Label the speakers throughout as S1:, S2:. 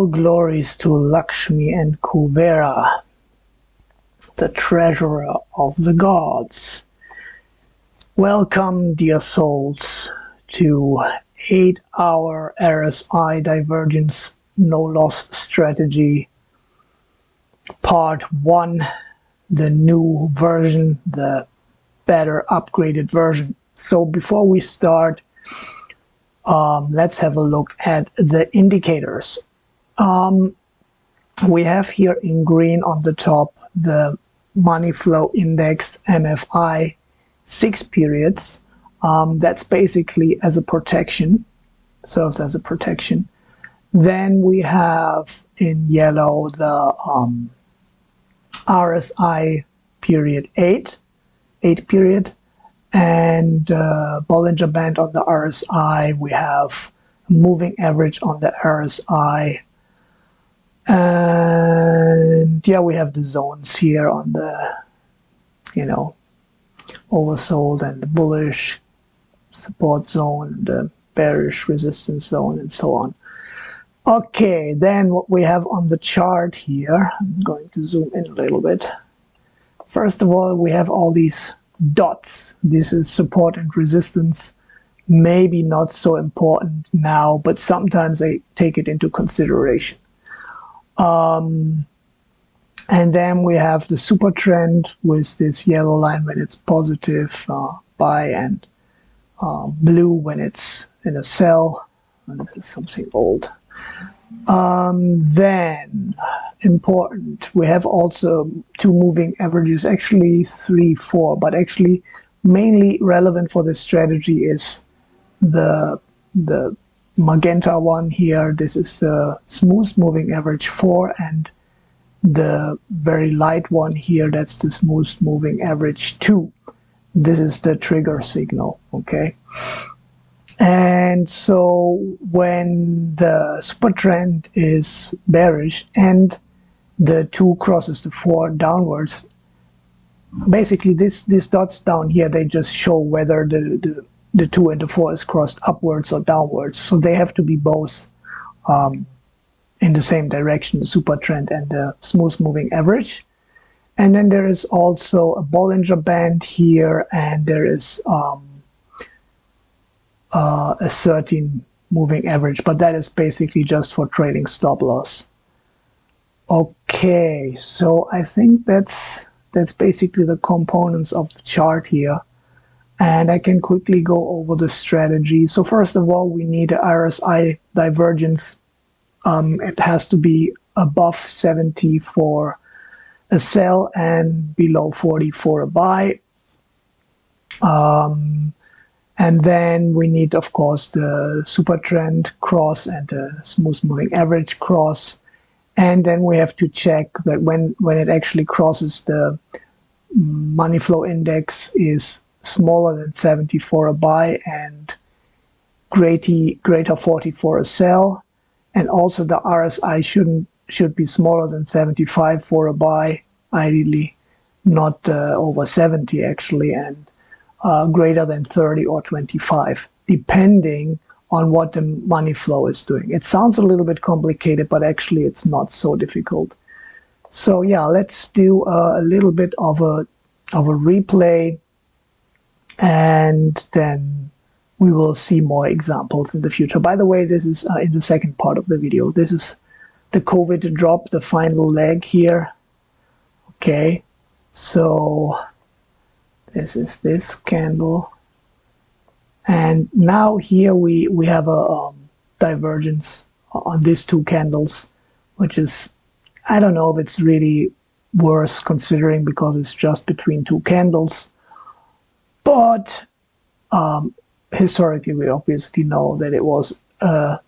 S1: All glories to Lakshmi and Kubera, the treasurer of the gods. Welcome, dear souls, to 8 hour RSI divergence no loss strategy part 1 the new version the better upgraded version so before we start um, let's have a look at the indicators um, we have here in green on the top the money flow index MFI six periods. Um, that's basically as a protection serves as a protection. Then we have in yellow the um, RSI period 8 8 period and uh, Bollinger Band on the RSI we have moving average on the RSI and yeah we have the zones here on the you know oversold and bullish support zone the bearish resistance zone and so on. Okay then what we have on the chart here i'm going to zoom in a little bit. First of all we have all these dots. This is support and resistance. Maybe not so important now but sometimes I take it into consideration um, and then we have the super trend with this yellow line when it's positive uh, buy and uh, blue when it's in a sell. And this is something old. Um, then important, we have also two moving averages, actually three, four, but actually mainly relevant for this strategy is the the magenta one here. This is the smooth moving average four and the very light one here, that's the smooth moving average two. This is the trigger signal, okay? And so when the super trend is bearish and the two crosses the four downwards, basically this these dots down here, they just show whether the, the, the two and the four is crossed upwards or downwards. So they have to be both um, in the same direction, the super trend and the smooth moving average. And then there is also a Bollinger Band here, and there is um, uh, a 13 moving average, but that is basically just for trading stop loss. Okay, so I think that's that's basically the components of the chart here. And I can quickly go over the strategy. So first of all, we need RSI divergence um, it has to be above 70 for a sell and below 40 for a buy. Um, and then we need, of course, the super trend cross and the smooth moving average cross. And then we have to check that when, when it actually crosses the money flow index is smaller than 70 for a buy and greater, greater 40 for a sell and also the RSI shouldn't should be smaller than 75 for a buy, ideally not uh, over 70 actually, and uh, greater than 30 or 25, depending on what the money flow is doing. It sounds a little bit complicated, but actually it's not so difficult. So yeah, let's do a, a little bit of a of a replay, and then we will see more examples in the future. By the way, this is uh, in the second part of the video. This is the COVID drop, the final leg here. Okay, so this is this candle. And now here we, we have a um, divergence on these two candles, which is, I don't know if it's really worth considering because it's just between two candles. But um, historically we obviously know that it was a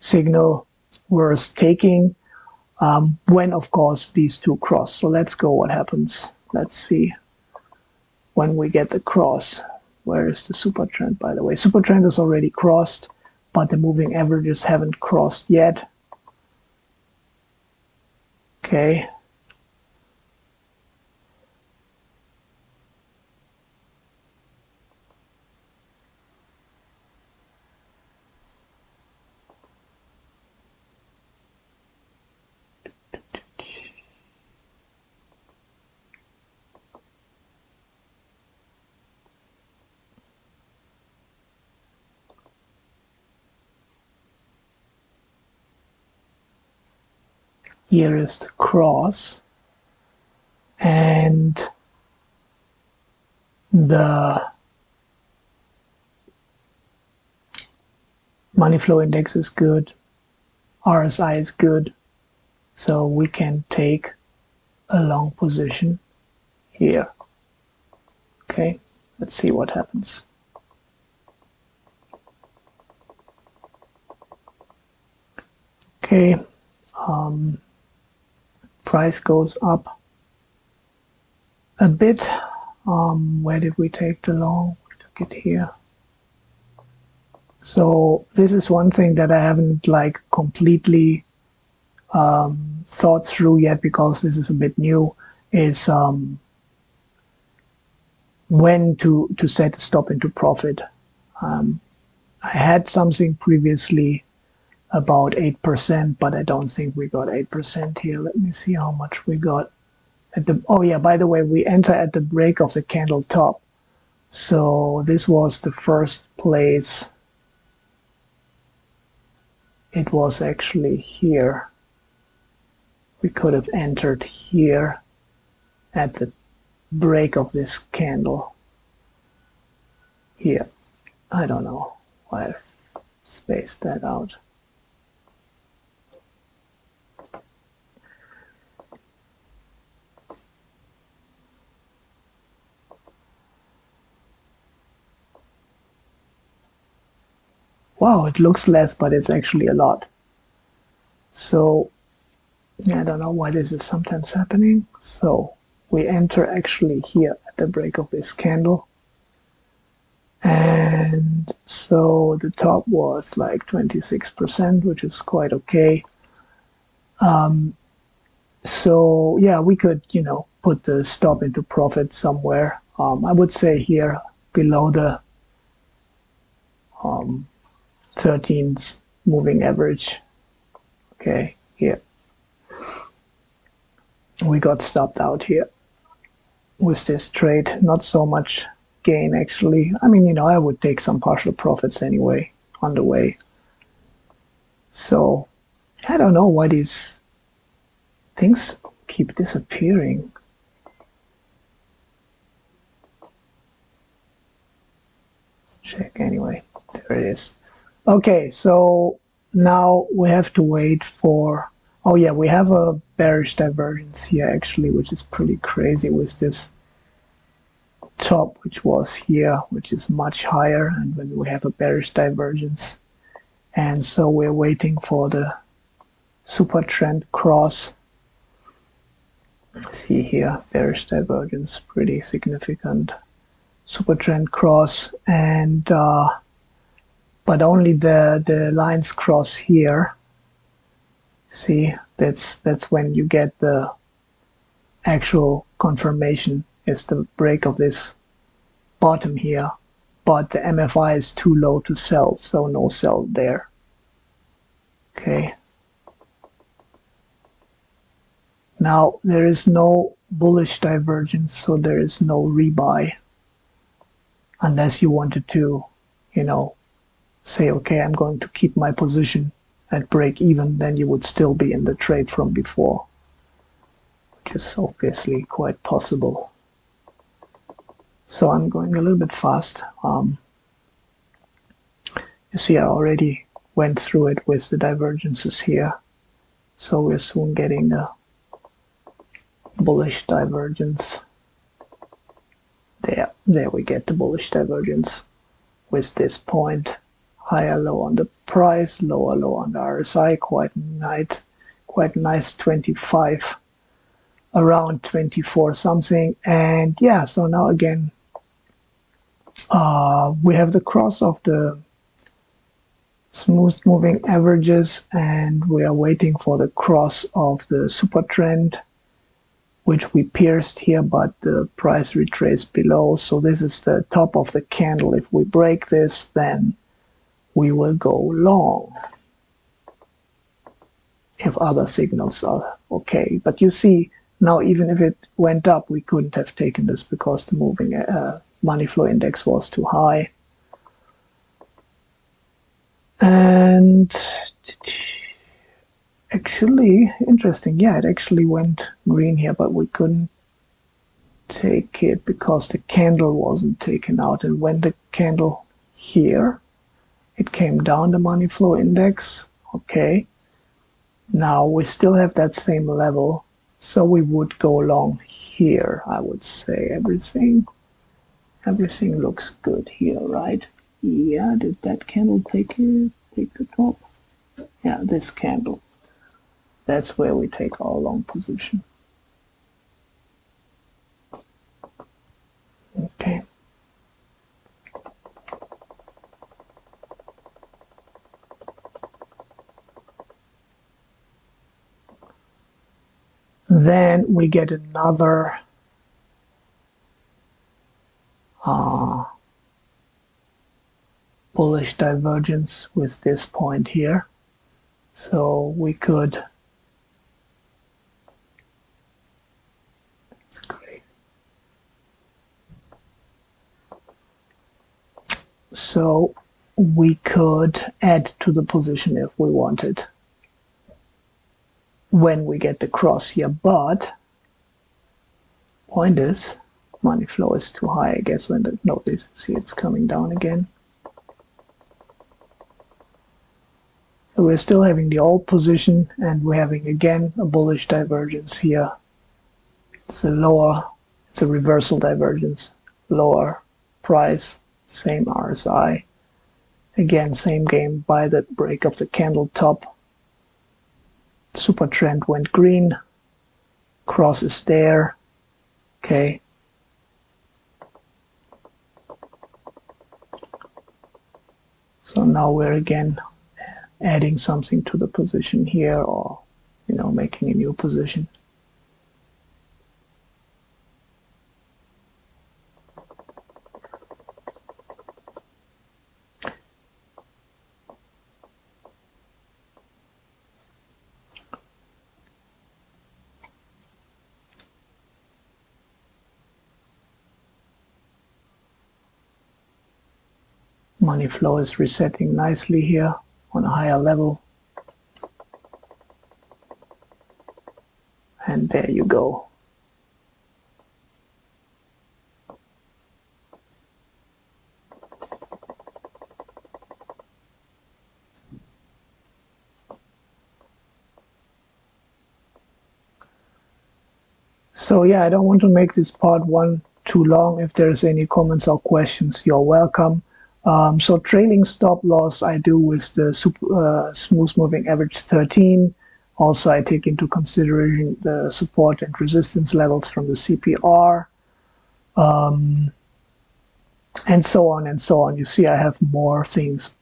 S1: signal worth taking. Um, when of course these two cross. So let's go what happens. Let's see. When we get the cross where is the super trend by the way? Super trend is already crossed but the moving averages haven't crossed yet. Okay here is the cross and the money flow index is good RSI is good so we can take a long position here. Okay let's see what happens. Okay um, price goes up a bit. Um, where did we take the long? We took it here. So this is one thing that I haven't like completely um, thought through yet because this is a bit new is um, when to to set a stop into profit. Um, I had something previously about 8%, but I don't think we got 8% here. Let me see how much we got at the, oh yeah, by the way, we enter at the break of the candle top. So this was the first place. It was actually here. We could have entered here at the break of this candle. Here. I don't know why I spaced that out. Wow, it looks less, but it's actually a lot. So I don't know why this is sometimes happening. So we enter actually here at the break of this candle. And so the top was like 26%, which is quite okay. Um, so yeah, we could, you know, put the stop into profit somewhere. Um, I would say here below the um, 13's moving average. Okay, here. We got stopped out here with this trade. Not so much gain actually. I mean, you know, I would take some partial profits anyway on the way. So I don't know why these things keep disappearing. Check anyway. There it is. Okay, so now we have to wait for, oh yeah, we have a bearish divergence here actually, which is pretty crazy with this top, which was here, which is much higher, and when we have a bearish divergence. And so we're waiting for the super trend cross. See here, bearish divergence, pretty significant. Super trend cross, and uh, but only the, the lines cross here. See, that's, that's when you get the actual confirmation is the break of this bottom here, but the MFI is too low to sell, so no sell there. Okay. Now there is no bullish divergence, so there is no rebuy unless you wanted to, you know, say, okay, I'm going to keep my position at break even, then you would still be in the trade from before, which is obviously quite possible. So I'm going a little bit fast. Um, you see, I already went through it with the divergences here. So we're soon getting a bullish divergence. There, there we get the bullish divergence with this point higher low on the price, lower low on the RSI, quite nice, quite nice 25, around 24 something. And yeah, so now again, uh, we have the cross of the smooth moving averages and we are waiting for the cross of the super trend which we pierced here but the price retraced below so this is the top of the candle if we break this then we will go long if other signals are okay. But you see, now even if it went up, we couldn't have taken this because the moving uh, money flow index was too high. And actually interesting yeah it actually went green here but we couldn't take it because the candle wasn't taken out and when the candle here it came down the money flow index okay. Now we still have that same level so we would go along here I would say. Everything everything looks good here right? Yeah did that candle take it take the top? Yeah this candle. That's where we take our long position okay then we get another uh, bullish divergence with this point here. So we could that's great. So we could add to the position if we wanted when we get the cross here, but point is money flow is too high, I guess, when the notice see it's coming down again. So we're still having the old position and we're having again a bullish divergence here. It's a lower, it's a reversal divergence, lower price, same RSI. Again, same game by the break of the candle top super trend went green cross is there okay. So now we're again adding something to the position here or you know making a new position money flow is resetting nicely here on a higher level. And there you go. So yeah I don't want to make this part one too long. If there's any comments or questions you're welcome um, so trailing stop loss I do with the super, uh, smooth moving average 13. Also, I take into consideration the support and resistance levels from the CPR. Um, and so on and so on. You see, I have more things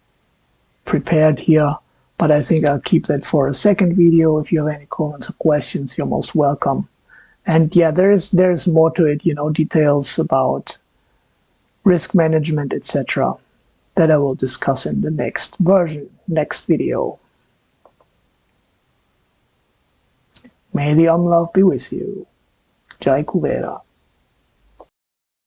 S1: prepared here, but I think I'll keep that for a second video. If you have any comments or questions, you're most welcome. And yeah, there's there's more to it, you know, details about risk management, etc that I will discuss in the next version, next video. May the Love be with you. Jai Kuvera.